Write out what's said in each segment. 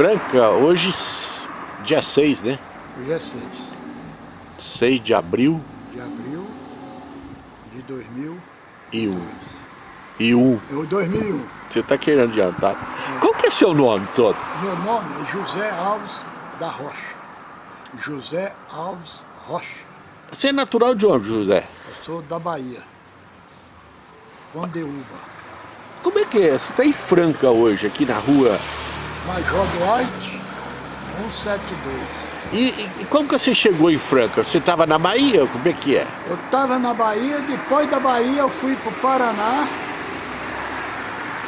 Franca, hoje, dia 6, né? Hoje é 6. 6 de abril. De abril de 2000. E um. Eu 2001. Você tá querendo adiantar. É. Qual que é seu nome todo? Meu nome é José Alves da Rocha. José Alves Rocha. Você é natural de onde, José? Eu sou da Bahia. Condeúba. Como é que é? Você está em Franca hoje, aqui na rua? Major Duarte, 172. E, e, como que você chegou em Franca? Você estava na Bahia? Como é que é? Eu estava na Bahia, depois da Bahia eu fui para o Paraná,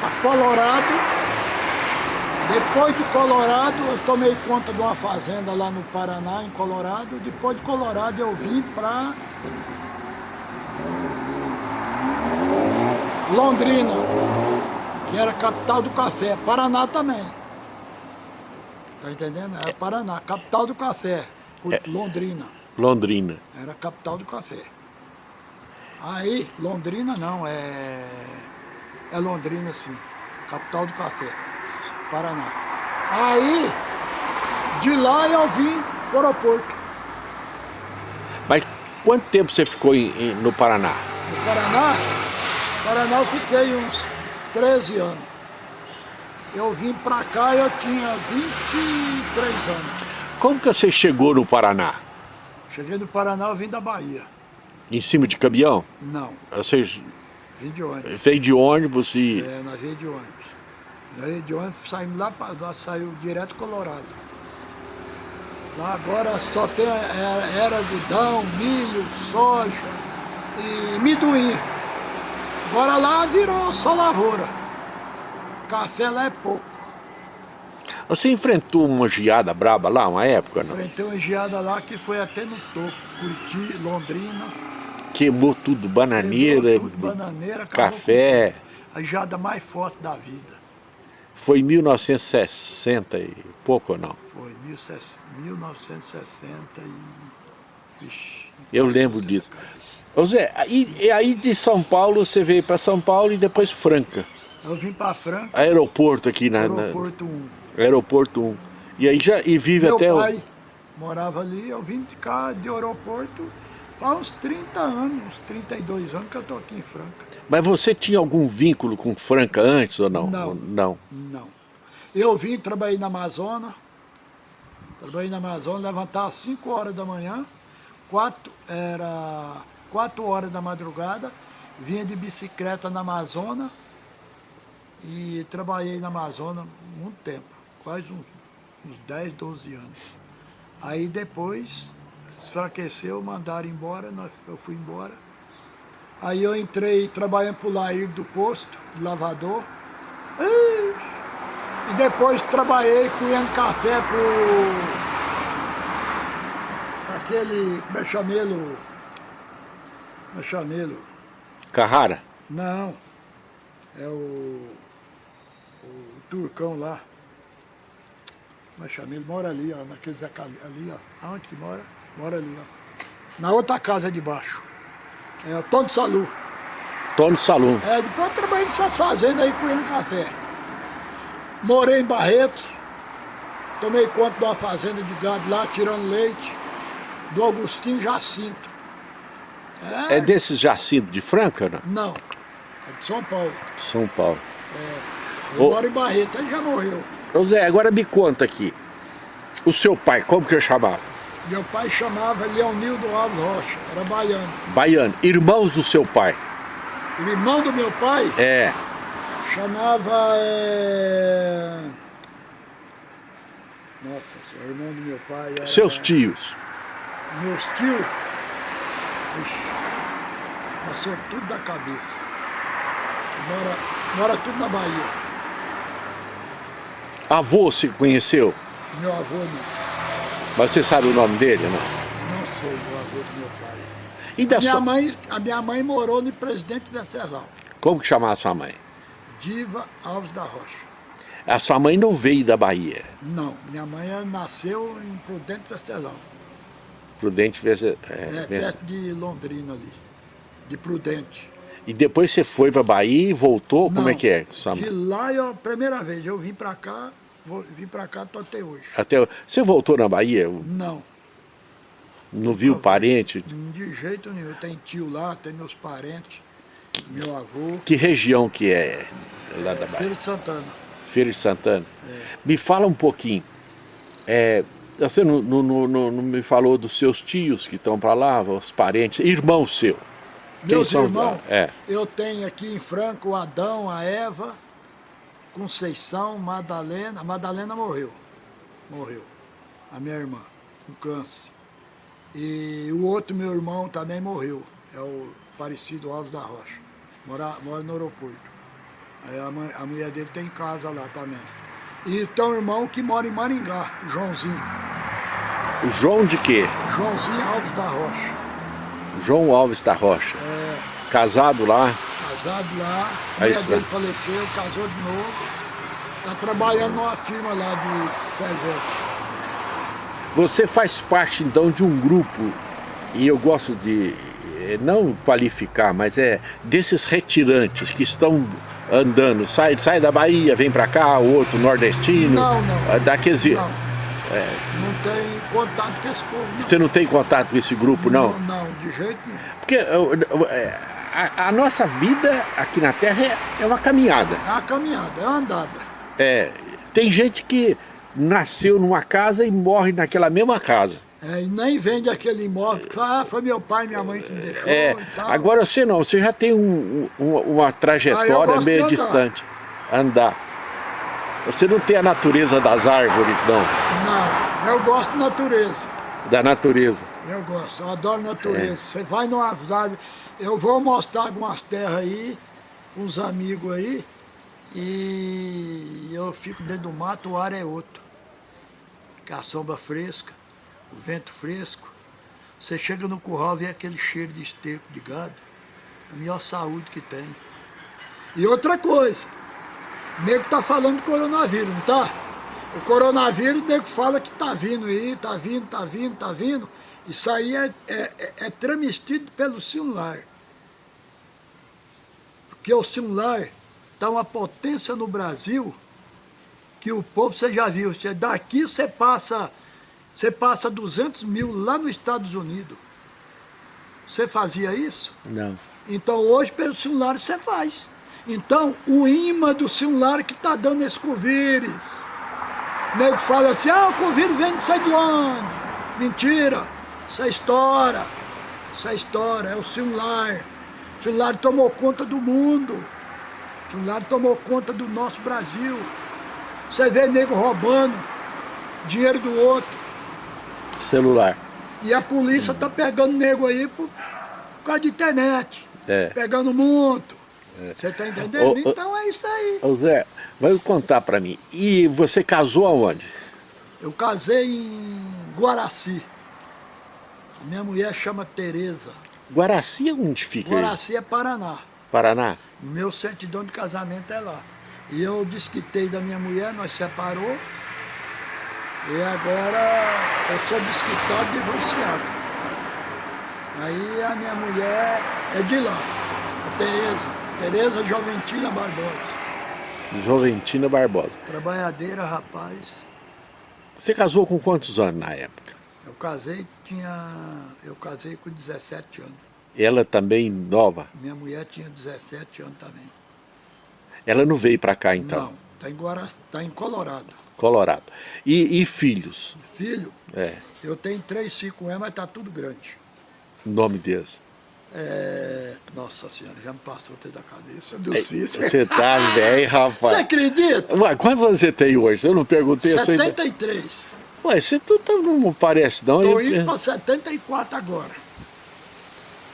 para Colorado. Depois de Colorado, eu tomei conta de uma fazenda lá no Paraná, em Colorado. Depois de Colorado, eu vim para Londrina, que era capital do café, Paraná também. Tá entendendo? Era Paraná, capital do café, é. Londrina. Londrina. Era capital do café. Aí, Londrina não, é... É Londrina sim, capital do café, Paraná. Aí, de lá eu vim para o aeroporto. Mas quanto tempo você ficou em, em, no Paraná? No Paraná? Paraná eu fiquei uns 13 anos. Eu vim pra cá eu tinha 23 anos. Como que você chegou no Paraná? Cheguei no Paraná, eu vim da Bahia. Em cima de caminhão? Não. Você vim de ônibus. Veio de ônibus e... É, nós veio de ônibus. Nós veio de ônibus, saímos lá, lá saiu direto Colorado. Lá agora só tem era, era algodão, milho, soja e miduim. Agora lá virou só lavoura. Café lá é pouco. Você enfrentou uma geada braba lá, uma época, não? Enfrentei uma geada lá que foi até no topo, Curiti, Londrina. Queimou tudo, bananeira, Queimou tudo, bananeira café. A geada mais forte da vida. Foi em 1960 e pouco ou não? Foi, 1960 e... Vixe, Eu lembro disso. Ô Zé, aí, aí de São Paulo você veio para São Paulo e depois Franca. Eu vim para Franca. Aeroporto aqui na... Aeroporto 1. Aeroporto 1. E aí já e vive Meu até Meu pai o... morava ali, eu vim de cá de aeroporto faz uns 30 anos, uns 32 anos que eu tô aqui em Franca. Mas você tinha algum vínculo com Franca antes ou não? Não. Não. Não. Eu vim, trabalhei na Amazônia, trabalhei na Amazônia, levantava às 5 horas da manhã, 4 era 4 horas da madrugada, vinha de bicicleta na Amazônia e trabalhei na Amazônia muito tempo, quase uns, uns 10, 12 anos. Aí depois, enfraqueceu, mandaram embora, nós, eu fui embora. Aí eu entrei trabalhando para o Lair do posto, de lavador. E depois trabalhei colhendo café para aquele, como é chamelo, no chamelo. Carrara? Não. É o, o turcão lá. Mas chamelo mora ali, ó, naqueles ali, ó. Aonde que mora? Mora ali, ó. Na outra casa de baixo. É o Tony Salu. Tony Salu. É, depois eu trabalhei nessas fazendas aí com ele café. Morei em Barretos. Tomei conta de uma fazenda de gado lá, tirando leite. Do Agostinho Jacinto. É, é desses Jacinto de Franca, não? Não, é de São Paulo. São Paulo. É, eu moro em Barreto, ele já morreu. Ô Zé, agora me conta aqui. O seu pai, como que eu chamava? Meu pai chamava Leonildo Alves Rocha, era baiano. Baiano. Irmãos do seu pai? O irmão do meu pai? É. Chamava... É... Nossa senhora, o irmão do meu pai era... Seus tios? Meus tios? Ixi, passou tudo da cabeça. Mora, mora tudo na Bahia. Avô se conheceu? Meu avô não. Mas você sabe o nome dele, não? Não sei o avô do meu pai. E da a, minha sua... mãe, a minha mãe morou no Presidente Venceslau. Como que chamava a sua mãe? Diva Alves da Rocha. A sua mãe não veio da Bahia? Não, minha mãe nasceu em Prudente Venceslau. Prudente Venceslau. É, é perto de Londrina ali, de Prudente. E depois você foi para Bahia e voltou? Não, Como é que é? Sua de lá, eu, primeira vez, eu vim para cá vim para cá, tô até hoje. Até, você voltou na Bahia? Não. Não viu parente? De jeito nenhum. Tem tio lá, tem meus parentes, meu avô. Que região que é lá é, da Bahia? Feira de Santana. Feira de Santana. É. Me fala um pouquinho. É, você não, não, não, não, me falou dos seus tios que estão para lá, os parentes, irmão seu. Meus irmãos, é. eu tenho aqui em Franco o Adão, a Eva, Conceição, Madalena. A Madalena morreu. Morreu. A minha irmã, com câncer. E o outro meu irmão também morreu. É o Parecido Alves da Rocha. Mora, mora no aeroporto. Aí a, a mulher dele tem casa lá também. E tem um irmão que mora em Maringá, Joãozinho. João de quê? Joãozinho Alves da Rocha. João Alves da Rocha. É. Casado lá? Casado lá. A mulher dele faleceu, casou de novo. Está trabalhando numa firma lá de Servete. Você faz parte então de um grupo, e eu gosto de eh, não qualificar, mas é desses retirantes que estão andando, sai, sai da Bahia, vem para cá, o outro nordestino. Não, não. Daqueles... Não. É. Não tem contato com esse povo. Não. Você não tem contato com esse grupo, não? Não, não de jeito nenhum. Porque é, a, a, nossa vida aqui na Terra é, é uma caminhada. É uma caminhada, é uma andada. É, tem gente que nasceu numa casa e morre naquela mesma casa. É, e nem vende aquele imóvel, ah, foi meu pai minha mãe que me deixou é, Agora você não, você já tem um, um, uma trajetória ah, meio distante. Andar. Você não tem a natureza das árvores, não? Não, eu gosto de natureza. Da natureza? Eu gosto, eu adoro natureza. É. Você vai numas árvores, eu vou mostrar algumas terras aí, uns amigos aí, e eu fico dentro do mato, o ar é outro. Com a sombra fresca o vento fresco, você chega no curral, vê aquele cheiro de esterco de gado, a melhor saúde que tem. E outra coisa, o nego tá falando do coronavírus, não tá? O coronavírus, o nego fala que tá vindo aí, tá vindo, tá vindo, tá vindo. Isso aí é, é, é, é transmitido pelo celular. Porque o celular tá uma potência no Brasil que o povo, você já viu, você, daqui você passa você passa 200 mil lá nos Estados Unidos. Você fazia isso? Não. Então hoje pelo celular você faz. Então o imã do celular que está dando esse covírus. O nego fala assim, ah, o covírus vem de sei de onde. Mentira, isso é história. Isso é história, é o celular. O celular tomou conta do mundo. O celular tomou conta do nosso Brasil. Você vê nego roubando dinheiro do outro celular. E a polícia tá pegando nego aí por, por causa de internet. É. Pegando muito. É. Você tá entendendo? Ô, então é isso aí. Ô Zé, vai contar pra mim. E você casou aonde? Eu casei em Guaraci. Minha mulher chama Tereza. Guaraci é onde fica? Guaraci é Paraná. Paraná? Meu certidão de casamento é lá. E eu desquitei da minha mulher, nós separou. E agora eu sou desquitado divorciado. Aí a minha mulher é de lá, a Tereza, Tereza Joventina Barbosa. Joventina Barbosa. Trabalhadeira, rapaz. Você casou com quantos anos na época? Eu casei, tinha. Eu casei com 17 anos. Ela também nova? Minha mulher tinha 17 anos também. Ela não veio para cá então? Não, está em, Guara... tá em Colorado. Colorado. E, e filhos? Filho? É. Eu tenho três, cinco anos, mas tá tudo grande. Nome deles? É... Nossa senhora, já me passou até da cabeça do Cícero. Você tá velho, rapaz. Você acredita? Ué, quantos anos você tem hoje? Eu não perguntei. 73. Ué, você tu, tá, não parece não. Tô indo para 74 agora.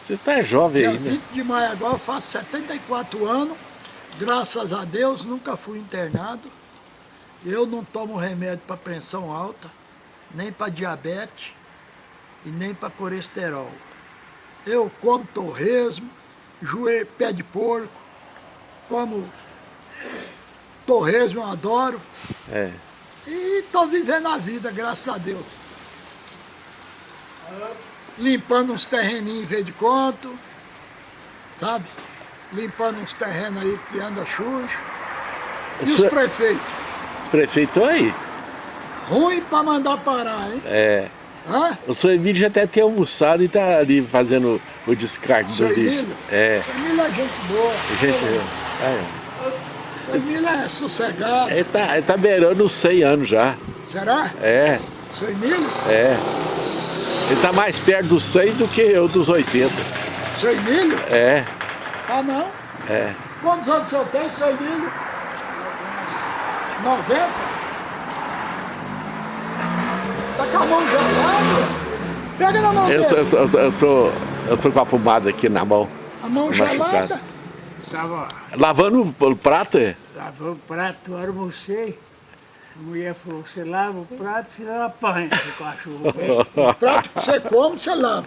Você tá jovem Dia aí, né? 20 de maio agora eu faço 74 anos. Graças a Deus, nunca fui internado. Eu não tomo remédio para pressão alta, nem para diabetes e nem para colesterol. Eu como torresmo, joelho, pé de porco, como torresmo, eu adoro. É. E estou vivendo a vida, graças a Deus. Limpando uns terreninhos em vez de conto, sabe? Limpando uns terrenos aí que anda sujo. E os prefeitos? prefeitos aí. Ruim pra mandar parar, hein? É. Hã? O seu Emílio já deve ter almoçado e tá ali fazendo o descarte do lixo. É. Seu Emílio é gente boa. Gente, é. Emílio é sossegado. Ele tá, ele tá beirando os 100 anos já. Será? É, Seu Emílio? é. Ele tá mais perto dos 100 do que eu dos 80. Seu Emílio? É, Ah, não? é. Quantos anos você tem, seu Emílio? 90? Tá com a mão gelada? Pega na mão Eu, dele. eu, tô- eu, eu tô, eu tô com a pomada aqui na mão. A mão machucado. Tava Lavando o prato, é? lavando o prato, eu almocei. A mulher falou, você lava o prato, você não apanha, seu cachorro. velho. Prato que você come, você lava.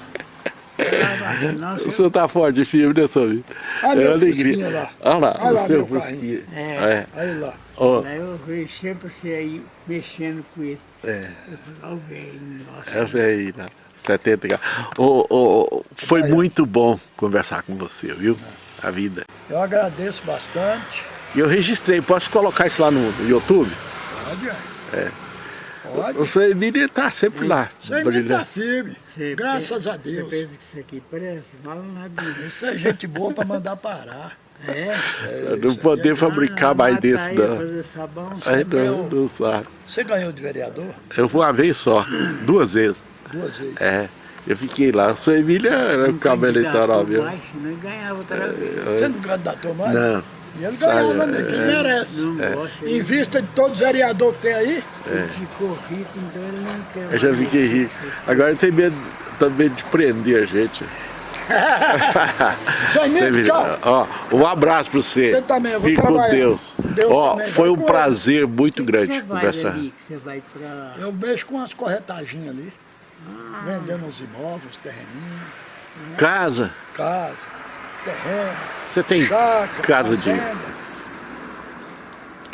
Lava, Senão você... Você tá forte de filme, né, Sobi? Olha meu fusquinha lá. Olha lá, Olha lá o meu fusquinha. É. É. Aí lá. Ó, Daí eu vejo sempre você aí mexendo com ele. É. Eu falei, ó, velho, nossa. aí, né? 70 graus. Ô, ô, foi muito bom conversar com você, viu? A vida. Eu agradeço bastante. E eu registrei, posso colocar isso lá no YouTube? Pode, é. Pode. O seu Emílio tá sempre lá, Seu Emílio tá brilhando. firme. Você Graças a Deus. Você pensa que isso aqui presta? Fala nada disso. Isso é gente boa pra mandar parar. É? Eu Não poder fabricar mais desse, aí, não. fazer sabão. Aí ganhou. não, não sabe. Você ganhou de vereador? Eu fui uma vez só, duas vezes. Duas vezes. É, eu fiquei lá. Emílio era o cabo eleitoral mesmo. Mais, senão ganhava outra vez. Você não candidatou mais? Não. E ele ganhava, né? Quem é. merece. Não gosta. Em vista de todos os vereadores que tem aí, Ele ficou rico, então ele não quer Eu já fiquei rico. coisas. Agora tenho medo também de prender a gente. viu? tchau. Ó, um abraço pra você. Você também, eu vou Fique com trabalhar. Deus. Deus Ó, também, foi vai um com ele. prazer muito Que grande você vai conversar. ali, que você vai pra... Eu mexo com as corretaginhas ali. Vendendo uns imóveis, terreninhos, Casa, casa, terreno, você tem casa de. fazenda.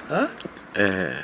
Hã? É,